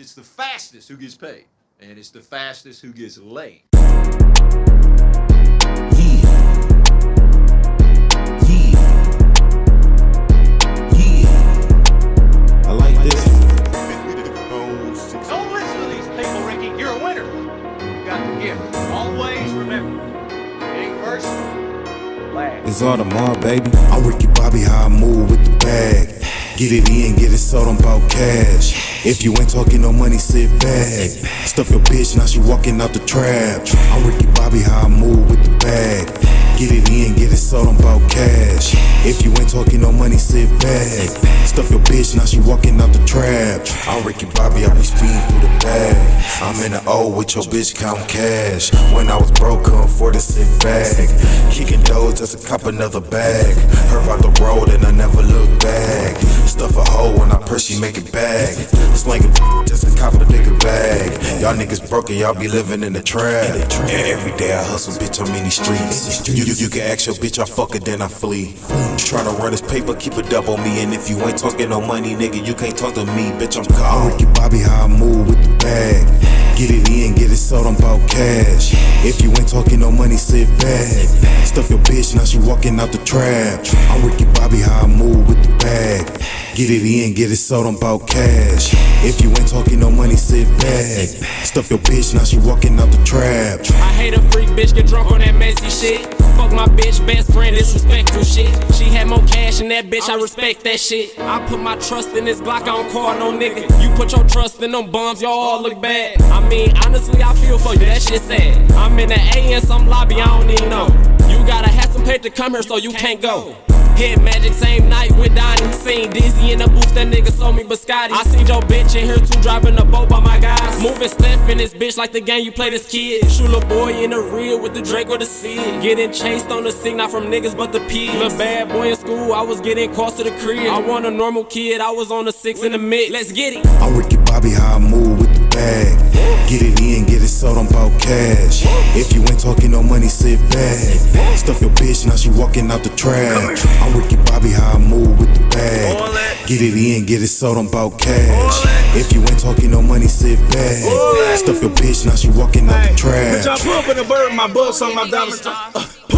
It's the fastest who gets paid, and it's the fastest who gets laid. Yeah. Yeah. Yeah. I like this. Don't listen to these people, Ricky. You're a winner. Got the gift. Always remember, first, last. It's all tomorrow, baby. I'm Ricky Bobby, how I move with the bag. Get it in, get it sold, I'm about cash. If you ain't talking no money, sit back. Stuff your bitch, now she walking out the trap. I'm Ricky Bobby, how I move with the bag. Get it in, get it sold, I'm about cash. If you ain't talking no money, sit back. Stuff your bitch, now she walking out the trap. I'm Ricky Bobby, I be speeding. I'm in the O with your bitch count cash. When I was broke, couldn't afford to sit back. Kicking doors just to cop another bag. Heard about the road and I never look back. Stuff a hoe when I press, she make it back. Slinging just to cop a nigga bag. Y'all niggas broken, y'all be living in the trap. Every day I hustle, bitch, I'm in these streets. You, you, you can ask your bitch, I fuck her, then I flee. Tryna run this paper, keep a dub on me. And if you ain't talking no money, nigga, you can't talk to me, bitch, I'm gone. I'm Ricky Bobby, how I move with the bag. Get it in, get it sold, I'm about cash. If you ain't talking no money, sit back. Stuff your bitch, now she walking out the trap. I'm Ricky Bobby, how I move with the bag. Get it in, get it sold, I'm about cash. If you ain't talking no money, sit back. Stuff your bitch, now she walking out the trap. I hate a freak bitch, get drunk on that messy shit. Fuck my bitch, best friend, disrespectful shit. She had more cash than that bitch, I respect that shit. I put my trust in this Glock, I don't call no nigga. You put your trust in them bums, y'all all look bad. I mean, honestly, I feel for you, that shit sad. I'm in the A in some lobby, I don't even know. You gotta have some paper to come here so you can't go. Head magic, same night with Donnie. Seen Dizzy in the booth, that nigga sold me biscotti. I seen your bitch in here too, driving a boat by my guys. Moving Steph in this bitch like the game you play this kid. Shoot a boy in the real with the Drake or the Sid. Getting chased on the scene, not from niggas but the pigs. Little bad boy in school, I was getting close to the crib. I want a normal kid, I was on the six in the mix. Let's get it. I'm Ricky Bobby, how I move with bag. Get it in, get it sold, I'm about cash. If you ain't talking no money, sit back. Stuff your bitch, now she walking out the trap. I'm Ricky Bobby, how I move with the bag. Get it in, get it sold, I'm about cash. If you ain't talking no money, sit back. Stuff your bitch, now she walking out the Bitch, trap. pull up in a bird, my bus on my diamonds.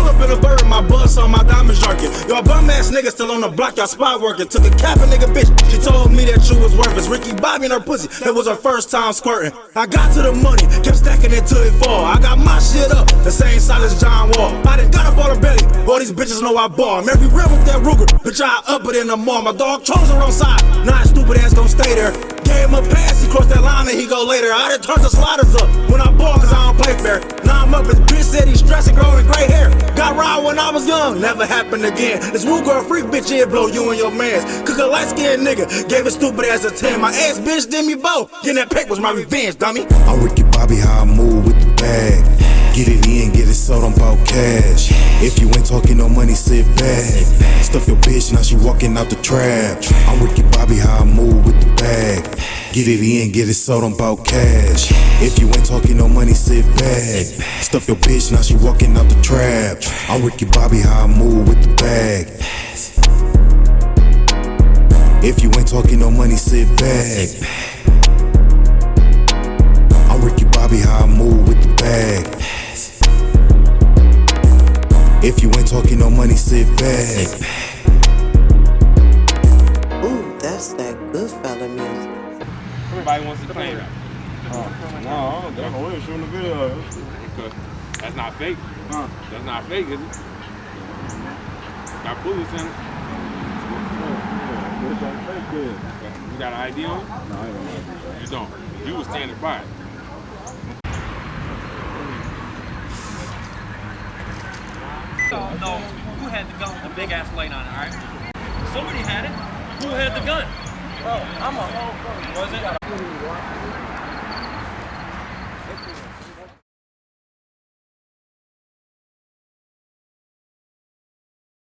Pull up in a bird, my bus on my diamonds jerking. Y'all bum ass niggas still on the block, y'all spot working. Took a cap a nigga bitch, she told me that you was worthless. Ricky Bobby and her pussy, that was her first time squirting. I got to the money, kept stacking it till it fall. I got my shit up, the same side as John Wall. I done got up on her belly, all these bitches know I ball. I'm every real with that Ruger, bitch, I up it in the mall. My dog chose her on side, nah, stupid ass gon' stay there. Gave him a pass, he crossed that line and he go later. I done turned the sliders up when I ball cause I young, never happened again. This woo girl freak bitch, it blow you and your mans. Cook a light skinned nigga, gave a stupid ass a 10. My ass bitch did me both. Getting that pack was my revenge, dummy. I'm Ricky Bobby, how I move with the bag. Get it in, get it sold, I'm about cash. If you ain't talking no money, sit back. Stuff your bitch, now she walking out the trap. I'm Ricky Bobby, how I move with the bag. Get it in, get it sold, I'm about cash. If you ain't talking no money, sit back. Stuff your bitch, now she walking out the trap. I'm Ricky Bobby, how I move with the bag. If you ain't talking no money, sit back. I'm Ricky Bobby, how I move with the bag. If you ain't talking no money, sit back. Ooh, that's that good fella music. Everybody wants to claim it. No, that's what we're shooting the video. Because that's not fake. Huh. That's not fake, is it? Got bullets in it. What's that fake kid? You got an ID on it? No, I don't. You don't. You was standing by it. No, who had the gun with the big ass light on it, alright? Somebody had it. Who had the gun? Bro, I'm a whole Was it?